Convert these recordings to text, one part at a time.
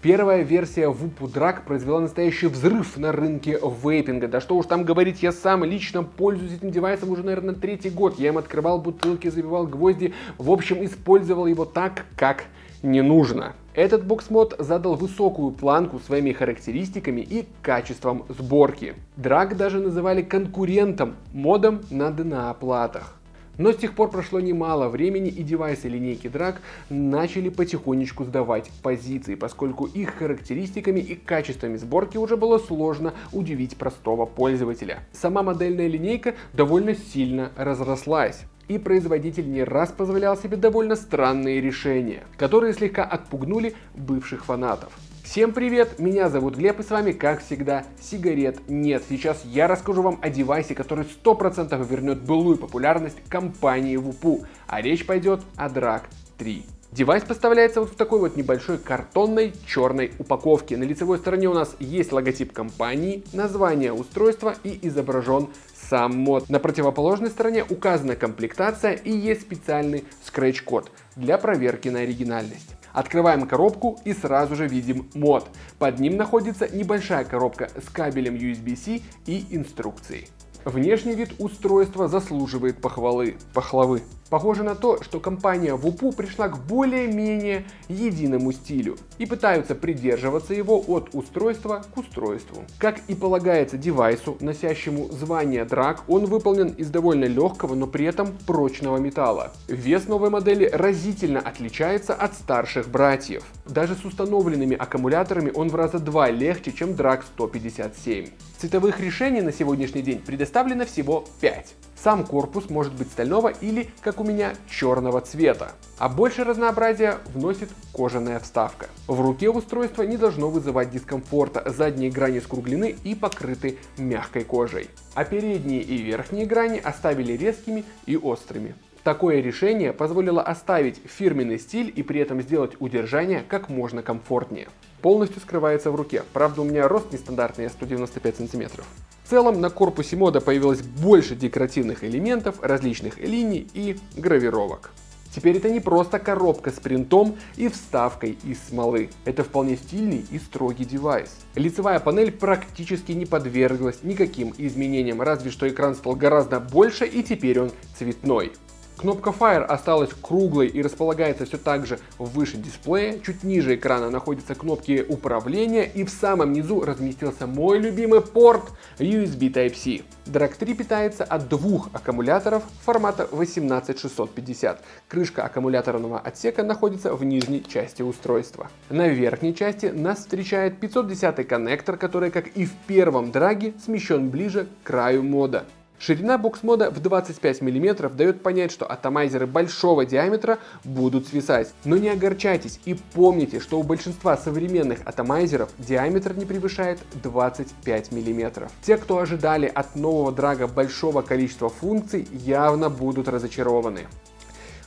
Первая версия Whoop Drag произвела настоящий взрыв на рынке вейпинга. Да что уж там говорить, я сам лично пользуюсь этим девайсом уже, наверное, третий год. Я им открывал бутылки, забивал гвозди. В общем, использовал его так, как не нужно. Этот бокс-мод задал высокую планку своими характеристиками и качеством сборки. Драг даже называли конкурентом модом на DNA-платах. Но с тех пор прошло немало времени и девайсы линейки Drag начали потихонечку сдавать позиции, поскольку их характеристиками и качествами сборки уже было сложно удивить простого пользователя. Сама модельная линейка довольно сильно разрослась и производитель не раз позволял себе довольно странные решения, которые слегка отпугнули бывших фанатов. Всем привет, меня зовут Глеб и с вами как всегда сигарет нет. Сейчас я расскажу вам о девайсе, который 100% вернет былую популярность компании WUPU, а речь пойдет о DRAG 3. Девайс поставляется вот в такой вот небольшой картонной черной упаковке. На лицевой стороне у нас есть логотип компании, название устройства и изображен сам мод. На противоположной стороне указана комплектация и есть специальный скретч-код для проверки на оригинальность. Открываем коробку и сразу же видим мод. Под ним находится небольшая коробка с кабелем USB-C и инструкцией. Внешний вид устройства заслуживает похвалы, похвалы. Похоже на то, что компания WUPU пришла к более-менее единому стилю и пытаются придерживаться его от устройства к устройству. Как и полагается девайсу, носящему звание DRAG, он выполнен из довольно легкого, но при этом прочного металла. Вес новой модели разительно отличается от старших братьев. Даже с установленными аккумуляторами он в раза два легче, чем DRAG 157. Цветовых решений на сегодняшний день предоставлено всего 5. Сам корпус может быть стального или, как у меня, черного цвета. А больше разнообразия вносит кожаная вставка. В руке устройство не должно вызывать дискомфорта, задние грани скруглены и покрыты мягкой кожей. А передние и верхние грани оставили резкими и острыми. Такое решение позволило оставить фирменный стиль и при этом сделать удержание как можно комфортнее. Полностью скрывается в руке, правда у меня рост нестандартный, я 195 сантиметров. В целом на корпусе мода появилось больше декоративных элементов, различных линий и гравировок. Теперь это не просто коробка с принтом и вставкой из смолы. Это вполне стильный и строгий девайс. Лицевая панель практически не подверглась никаким изменениям, разве что экран стал гораздо больше и теперь он цветной. Кнопка Fire осталась круглой и располагается все так же выше дисплея. Чуть ниже экрана находятся кнопки управления и в самом низу разместился мой любимый порт USB Type-C. Drag 3 питается от двух аккумуляторов формата 18650. Крышка аккумуляторного отсека находится в нижней части устройства. На верхней части нас встречает 510 коннектор, который, как и в первом драге, смещен ближе к краю мода. Ширина бокс-мода в 25 мм дает понять, что атомайзеры большого диаметра будут свисать. Но не огорчайтесь и помните, что у большинства современных атомайзеров диаметр не превышает 25 мм. Те, кто ожидали от нового драга большого количества функций, явно будут разочарованы.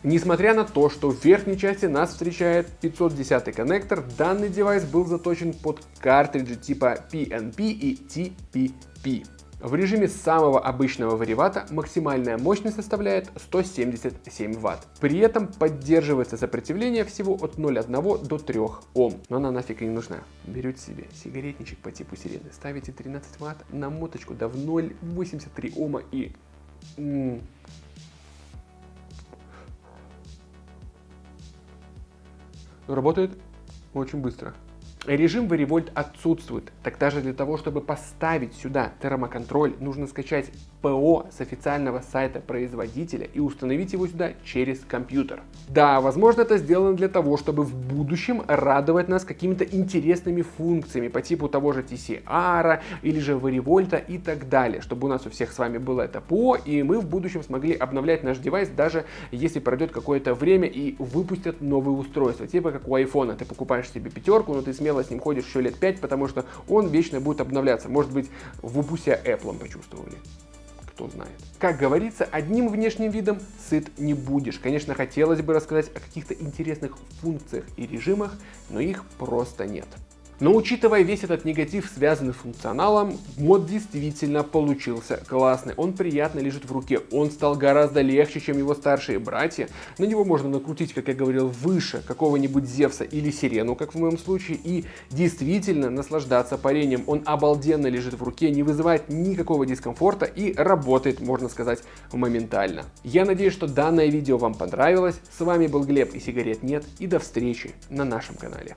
Несмотря на то, что в верхней части нас встречает 510 коннектор, данный девайс был заточен под картриджи типа PNP и TPP. В режиме самого обычного варивата максимальная мощность составляет 177 Вт. При этом поддерживается сопротивление всего от 0,1 до 3 Ом. Но она нафиг не нужна. Берете себе сигаретничек по типу сирены, ставите 13 Вт на моточку до в 0,83 Ома и... Работает очень быстро. Режим Varivolt отсутствует. Так даже для того, чтобы поставить сюда термоконтроль, нужно скачать ПО с официального сайта производителя и установить его сюда через компьютер. Да, возможно это сделано для того, чтобы в будущем радовать нас какими-то интересными функциями по типу того же TCR или же Varivolt и так далее, чтобы у нас у всех с вами было это ПО и мы в будущем смогли обновлять наш девайс даже если пройдет какое-то время и выпустят новые устройства. Типа как у iPhone, ты покупаешь себе пятерку, но ты смело смело с ним ходишь еще лет 5, потому что он вечно будет обновляться. Может быть, в упусе Apple почувствовали кто знает. Как говорится, одним внешним видом сыт не будешь. Конечно, хотелось бы рассказать о каких-то интересных функциях и режимах, но их просто нет. Но учитывая весь этот негатив, связанный с функционалом, мод действительно получился классный. Он приятно лежит в руке, он стал гораздо легче, чем его старшие братья. На него можно накрутить, как я говорил, выше какого-нибудь Зевса или Сирену, как в моем случае, и действительно наслаждаться парением. Он обалденно лежит в руке, не вызывает никакого дискомфорта и работает, можно сказать, моментально. Я надеюсь, что данное видео вам понравилось. С вами был Глеб и сигарет нет. И до встречи на нашем канале.